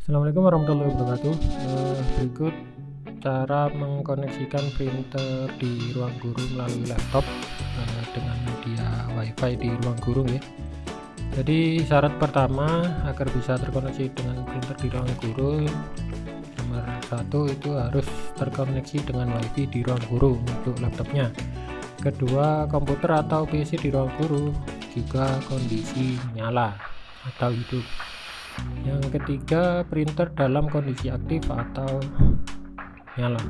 Assalamualaikum warahmatullahi wabarakatuh. Uh, berikut cara mengkoneksikan printer di ruang guru melalui laptop uh, dengan media wifi di ruang guru ya. Jadi syarat pertama agar bisa terkoneksi dengan printer di ruang guru nomor satu itu harus terkoneksi dengan wifi di ruang guru untuk laptopnya. Kedua komputer atau PC di ruang guru juga kondisi nyala atau hidup yang ketiga printer dalam kondisi aktif atau nyala.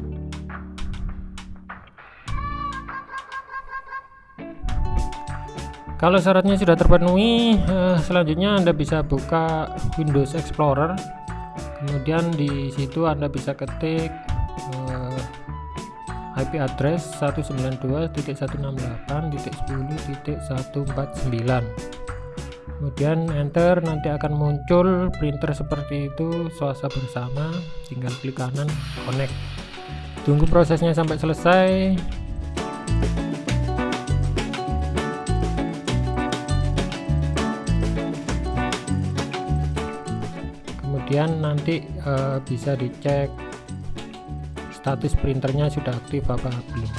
Kalau syaratnya sudah terpenuhi eh, selanjutnya Anda bisa buka Windows Explorer. Kemudian di situ Anda bisa ketik eh, IP address 192.168.10.149 kemudian enter nanti akan muncul printer seperti itu swasta bersama tinggal klik kanan connect. Tunggu prosesnya sampai selesai. Kemudian nanti e, bisa dicek status printernya sudah aktif apa belum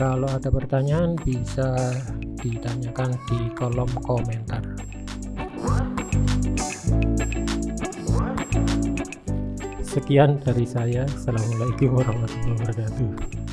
kalau ada pertanyaan bisa ditanyakan di kolom komentar. Sekian dari saya. Assalamualaikum warahmatullahi wabarakatuh